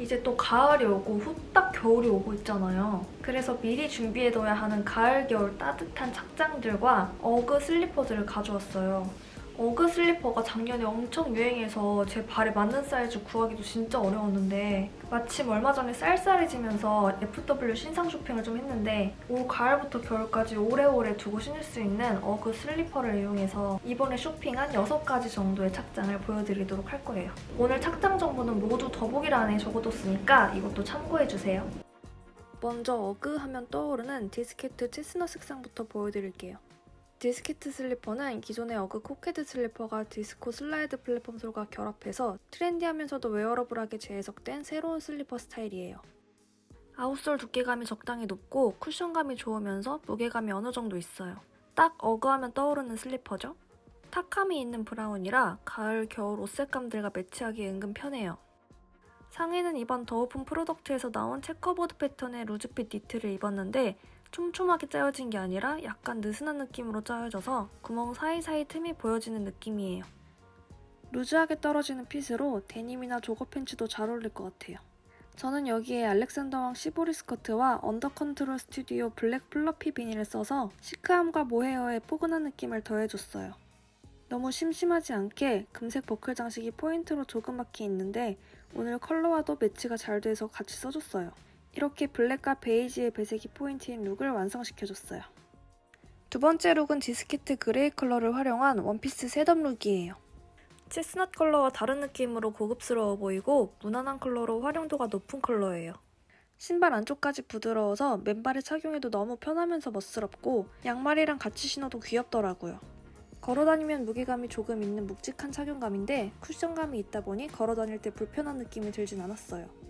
이제 또 가을이 오고 후딱 겨울이 오고 있잖아요. 그래서 미리 준비해둬야 하는 가을, 겨울 따뜻한 착장들과 어그 슬리퍼들을 가져왔어요. 어그 슬리퍼가 작년에 엄청 유행해서 제 발에 맞는 사이즈 구하기도 진짜 어려웠는데 마침 얼마 전에 쌀쌀해지면서 FW 신상 쇼핑을 좀 했는데 올 가을부터 겨울까지 오래오래 두고 신을 수 있는 어그 슬리퍼를 이용해서 이번에 쇼핑한 6가지 정도의 착장을 보여드리도록 할 거예요. 오늘 착장 정보는 모두 더보기란에 적어뒀으니까 이것도 참고해주세요. 먼저 어그 하면 떠오르는 디스케트 chestnut 색상부터 보여드릴게요. 디스케트 슬리퍼는 기존의 어그 코케트 슬리퍼가 디스코 슬라이드 플랫폼 sole과 결합해서 트렌디하면서도 wearable하게 재해석된 새로운 슬리퍼 스타일이에요. outsole 두께감이 적당히 높고 쿠션감이 좋으면서 무게감이 어느 정도 있어요. 딱 어그 하면 떠오르는 슬리퍼죠? 탁함이 있는 브라운이라 가을, 겨울 옷 색감들과 매치하기 은근 편해요. 상의는 이번 더 오픈 프로덕트에서 나온 checkerboard 패턴의 loose fit 니트를 입었는데 촘촘하게 짜여진 게 아니라 약간 느슨한 느낌으로 짜여져서 구멍 사이사이 틈이 보여지는 느낌이에요. loose하게 떨어지는 fit으로 데님이나 jogger 팬츠도 잘 어울릴 것 같아요. 저는 여기에 알렉산더 왕 시보리 스커트와 언더 컨트롤 스튜디오 블랙 fluffy 비니를 써서 시크함과 모헤어의 포근한 느낌을 더해줬어요. 너무 심심하지 않게 금색 버클 장식이 포인트로 조그맣게 있는데 오늘 컬러와도 매치가 잘 돼서 같이 써줬어요. 이렇게 블랙과 베이지의 배색이 포인트인 룩을 완성시켜줬어요. 두 번째 룩은 디스케트 그레이 컬러를 활용한 원피스 setup 룩이에요. chestnut 컬러와 다른 느낌으로 고급스러워 보이고 무난한 컬러로 활용도가 높은 컬러예요. 신발 안쪽까지 부드러워서 맨발에 착용해도 너무 편하면서 멋스럽고 양말이랑 같이 신어도 귀엽더라고요. 걸어다니면 무게감이 조금 있는 묵직한 착용감인데 쿠션감이 있다 보니 걸어다닐 때 불편한 느낌이 들진 않았어요.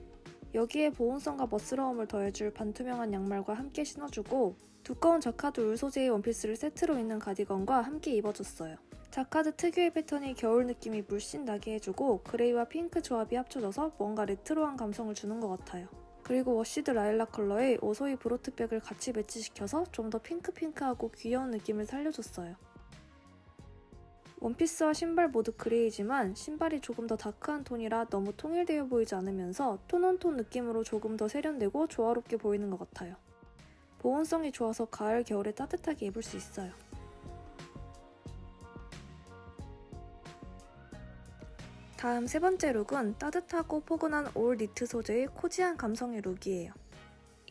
여기에 보온성과 멋스러움을 더해줄 반투명한 양말과 함께 신어주고 두꺼운 자카드 울 소재의 원피스를 세트로 입는 가디건과 함께 입어줬어요. 자카드 특유의 패턴이 겨울 느낌이 물씬 나게 해주고 그레이와 핑크 조합이 합쳐져서 뭔가 레트로한 감성을 주는 것 같아요. 그리고 washed 라일락 컬러의 오소이 브로트 bag을 같이 매치시켜서 좀 더 핑크핑크하고 귀여운 느낌을 살려줬어요. 원피스와 신발 모두 그레이지만 신발이 조금 더 dark한 톤이라 너무 통일되어 보이지 않으면서 tone on tone 느낌으로 조금 더 세련되고 조화롭게 보이는 것 같아요. 보온성이 좋아서 가을, 겨울에 따뜻하게 입을 수 있어요. 다음 세 번째 룩은 따뜻하고 포근한 올 니트 소재의 cozy한 감성의 룩이에요.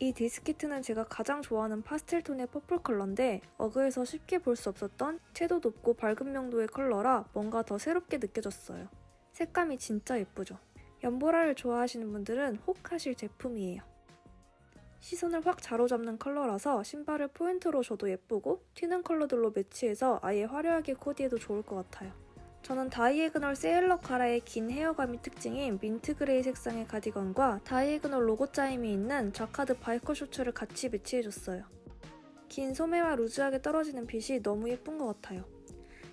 이 디스케트는 제가 가장 좋아하는 파스텔 톤의 퍼플 컬러인데 어그에서 쉽게 볼 수 없었던 채도 높고 밝은 명도의 컬러라 뭔가 더 새롭게 느껴졌어요. 색감이 진짜 예쁘죠? 연보라를 좋아하시는 분들은 혹 하실 제품이에요. 시선을 확 사로잡는 컬러라서 신발을 포인트로 줘도 예쁘고 튀는 컬러들로 매치해서 아예 화려하게 코디해도 좋을 것 같아요. 저는 diagonal 세일러 카라의 긴 헤어감이 특징인 mint gray 색상의 가디건과 diagonal 로고 짜임이 있는 자카드 biker 셔츠를 같이 매치해줬어요. 긴 소매와 루즈하게 떨어지는 핏이 너무 예쁜 것 같아요.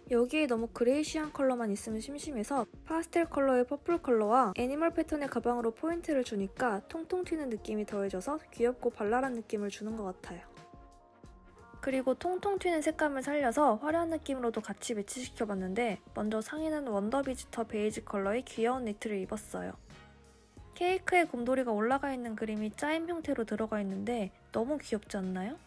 여기에 너무 grayish한 컬러만 있으면 심심해서 파스텔 컬러의 퍼플 컬러와 애니멀 패턴의 가방으로 포인트를 주니까 통통 튀는 느낌이 더해져서 귀엽고 발랄한 느낌을 주는 것 같아요. 그리고 통통 튀는 색감을 살려서 화려한 느낌으로도 같이 매치시켜봤는데 먼저 상의는 Wonder Visitor 베이지 컬러의 귀여운 니트를 입었어요. 케이크에 곰돌이가 올라가 있는 그림이 짜임 형태로 들어가 있는데 너무 귀엽지 않나요?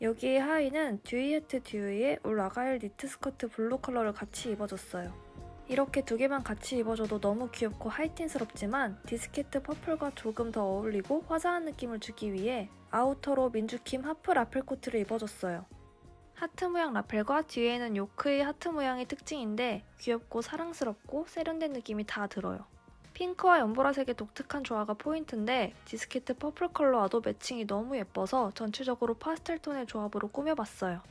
여기에 하의는 Dew E Dew E의 울 아가일 니트 스커트 블루 컬러를 같이 입어줬어요. 이렇게 두 개만 같이 입어줘도 너무 귀엽고 하이틴스럽지만 Disquette 퍼플과 조금 더 어울리고 화사한 느낌을 주기 위해 아우터로 MINJUKIM 하트 라펠 코트를 입어줬어요. 하트 모양 라펠과 뒤에는 요크의 하트 모양이 특징인데 귀엽고 사랑스럽고 세련된 느낌이 다 들어요. 핑크와 연보라색의 독특한 조화가 포인트인데 Disquette 퍼플 컬러와도 매칭이 너무 예뻐서 전체적으로 파스텔 톤의 조합으로 꾸며봤어요.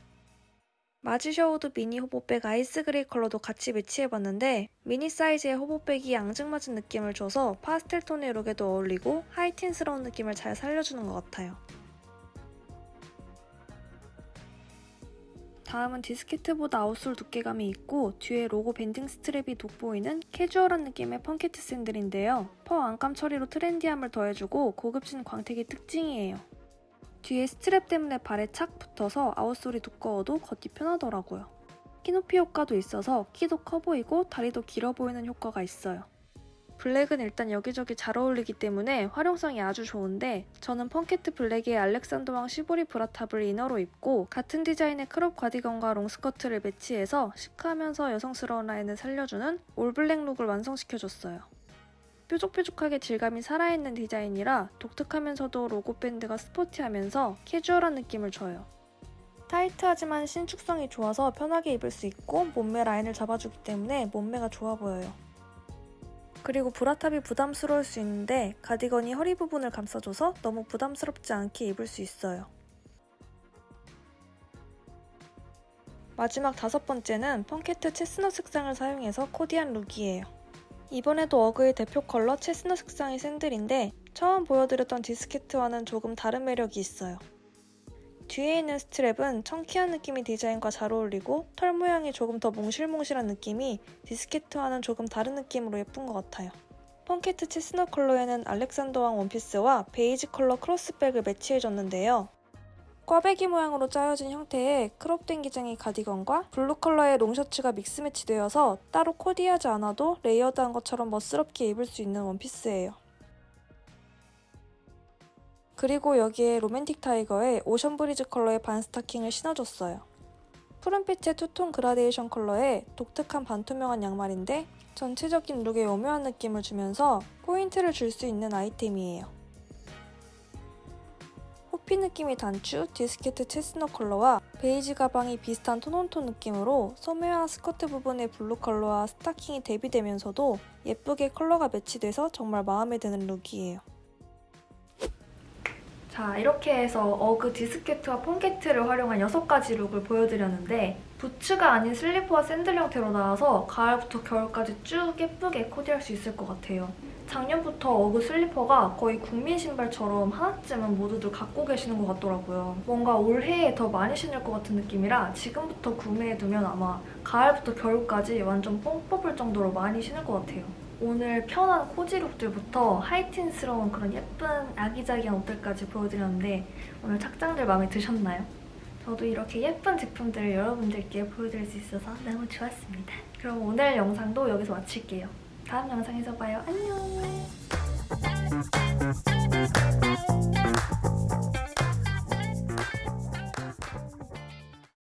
Marge Sherwood 미니 hobo bag ice gray 컬러도 같이 매치해봤는데 미니 사이즈의 hobo bag이 앙증맞은 느낌을 줘서 파스텔 톤의 룩에도 어울리고 하이틴스러운 느낌을 잘 살려주는 것 같아요. 다음은 Disquette보다 outsole 두께감이 있고 뒤에 로고 밴딩 스트랩이 돋보이는 캐주얼한 느낌의 Funkette 샌들인데요. 퍼 안감 처리로 트렌디함을 더해주고 고급진 광택이 특징이에요. 뒤에 스트랩 때문에 발에 착 붙어서 outsole이 두꺼워도 걷기 편하더라고요. 키높이 효과도 있어서 키도 커 보이고 다리도 길어 보이는 효과가 있어요. 블랙은 일단 여기저기 잘 어울리기 때문에 활용성이 아주 좋은데 저는 Funkette 블랙의 Alexander Wang 시보리 브라탑을 이너로 입고 같은 디자인의 crop 가디건과 롱스커트를 매치해서 시크하면서 여성스러운 라인을 살려주는 올블랙 룩을 완성시켜줬어요. 뾰족뾰족하게 질감이 살아있는 디자인이라 독특하면서도 로고 밴드가 스포티하면서 캐주얼한 느낌을 줘요. 타이트하지만 신축성이 좋아서 편하게 입을 수 있고 몸매 라인을 잡아주기 때문에 몸매가 좋아 보여요. 그리고 브라탑이 부담스러울 수 있는데 가디건이 허리 부분을 감싸줘서 너무 부담스럽지 않게 입을 수 있어요. 마지막 다섯 번째는 Funkette chestnut 색상을 사용해서 코디한 룩이에요. 이번에도 UGG의 대표 컬러 chestnut 색상의 샌들인데 처음 보여드렸던 Disquette와는 조금 다른 매력이 있어요. 뒤에 있는 스트랩은 chunky한 느낌의 디자인과 잘 어울리고 털 모양이 조금 더 몽실몽실한 느낌이 Disquette와는 조금 다른 느낌으로 예쁜 것 같아요. Funkette chestnut 컬러에는 Alexander Wang 원피스와 베이지 컬러 크로스백을 매치해줬는데요. 꽈배기 모양으로 짜여진 형태의 crop된 기장의 가디건과 블루 컬러의 롱셔츠가 믹스 매치되어서 따로 코디하지 않아도 레이어드한 것처럼 멋스럽게 입을 수 있는 원피스예요. 그리고 여기에 Romantic Tiger의 ocean breeze 컬러의 반 스타킹을 신어줬어요. 푸른빛의 투톤 그라데이션 컬러의 독특한 반투명한 양말인데 전체적인 룩에 오묘한 느낌을 주면서 포인트를 줄 수 있는 아이템이에요. 호피 느낌의 단추, Disquette chestnut 컬러와 베이지 가방이 비슷한 tone on tone 느낌으로 소매와 스커트 부분의 블루 컬러와 스타킹이 대비되면서도 예쁘게 컬러가 매치돼서 정말 마음에 드는 룩이에요. 자 이렇게 해서 UGG Disquette와 Funkette를 활용한 6가지 룩을 보여드렸는데 부츠가 아닌 슬리퍼와 샌들 형태로 나와서 가을부터 겨울까지 쭉 예쁘게 코디할 수 있을 것 같아요. 작년부터 UGG 슬리퍼가 거의 국민 신발처럼 하나쯤은 모두들 갖고 계시는 것 같더라고요. 뭔가 올해에 더 많이 신을 것 같은 느낌이라 지금부터 구매해두면 아마 가을부터 겨울까지 완전 뽕 뽑을 정도로 많이 신을 것 같아요. 오늘 편한 코지 룩들부터 하이틴스러운 그런 예쁜 아기자기한 옷들까지 보여드렸는데 오늘 착장들 마음에 드셨나요? 저도 이렇게 예쁜 제품들을 여러분들께 보여드릴 수 있어서 너무 좋았습니다. 그럼 오늘 영상도 여기서 마칠게요. 다음 영상에서 봐요. 안녕!